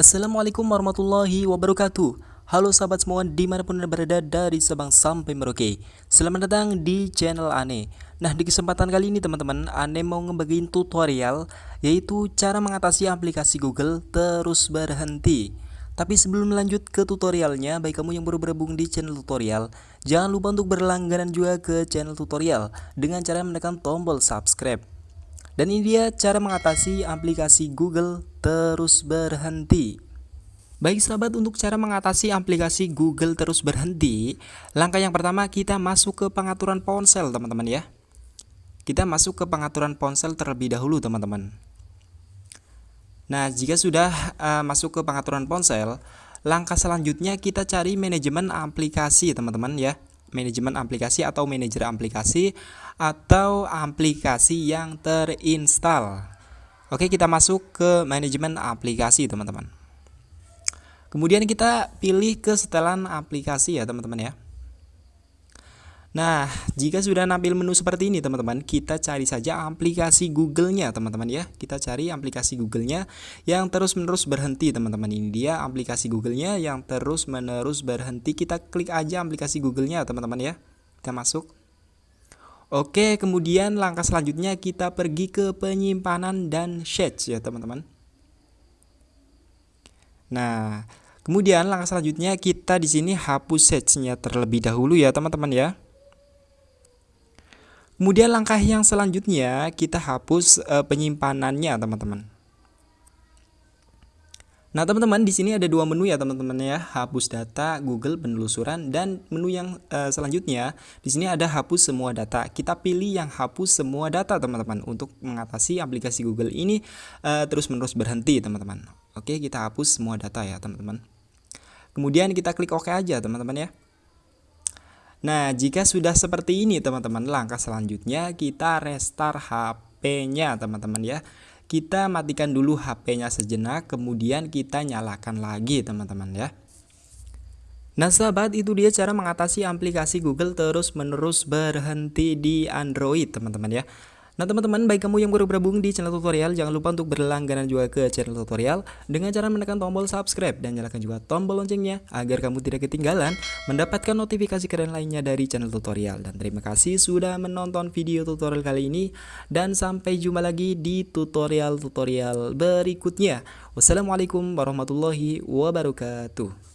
Assalamualaikum warahmatullahi wabarakatuh. Halo sahabat semua di mana pun anda berada dari Sabang sampai Merauke. Selamat datang di channel Ane. Nah di kesempatan kali ini teman-teman Ane mau ngebagiin tutorial Yaitu cara mengatasi aplikasi Google terus berhenti. Tapi sebelum lanjut ke tutorialnya, baik kamu yang baru bergabung di channel tutorial, jangan lupa untuk berlangganan juga ke channel tutorial dengan cara menekan tombol subscribe. Dan ini dia cara mengatasi aplikasi Google terus berhenti. Baik sahabat untuk cara mengatasi aplikasi Google terus berhenti Langkah yang pertama kita masuk ke pengaturan ponsel teman-teman ya. Kita masuk ke pengaturan ponsel terlebih dahulu teman-teman. Nah jika sudah uh, masuk ke pengaturan ponsel Langkah selanjutnya kita cari manajemen aplikasi teman-teman ya manajemen aplikasi atau manajer aplikasi atau aplikasi yang terinstall. Oke, kita masuk ke manajemen aplikasi, teman-teman. Kemudian kita pilih ke setelan aplikasi ya, teman-teman ya. Nah, jika sudah nampil menu seperti ini teman-teman, kita cari saja aplikasi Google-nya teman-teman ya. Kita cari aplikasi Google-nya yang terus-menerus berhenti teman-teman. Ini dia aplikasi Google-nya yang terus-menerus berhenti. Kita klik aja aplikasi Google-nya teman-teman ya. Kita masuk. Oke, kemudian langkah selanjutnya kita pergi ke penyimpanan dan search ya teman-teman. Nah, kemudian langkah selanjutnya kita di sini hapus search-nya terlebih dahulu ya teman-teman ya. Kemudian langkah yang selanjutnya kita hapus uh, penyimpanannya teman-teman. Nah teman-teman di sini ada dua menu ya teman-teman ya. Hapus data Google penelusuran dan menu yang uh, selanjutnya di sini ada hapus semua data. Kita pilih yang hapus semua data teman-teman untuk mengatasi aplikasi Google ini uh, terus menerus berhenti teman-teman. Oke kita hapus semua data ya teman-teman. Kemudian kita klik OK aja teman-teman ya Nah, jika sudah seperti ini teman-teman, langkah selanjutnya kita restart HP-nya teman-teman ya. Kita matikan dulu HP-nya sejenak, kemudian kita nyalakan lagi teman-teman ya. Nah sahabat itu dia cara mengatasi aplikasi Google terus menerus berhenti di Android teman-teman ya Nah teman-teman, baik kamu yang baru bergabung di channel tutorial, jangan lupa untuk berlangganan juga ke channel tutorial dengan cara menekan tombol subscribe dan nyalakan juga tombol loncengnya agar kamu tidak ketinggalan mendapatkan notifikasi keren lainnya dari channel tutorial. Dan terima kasih sudah menonton video tutorial kali ini dan sampai jumpa lagi di tutorial-tutorial berikutnya. Wassalamualaikum warahmatullahi wabarakatuh.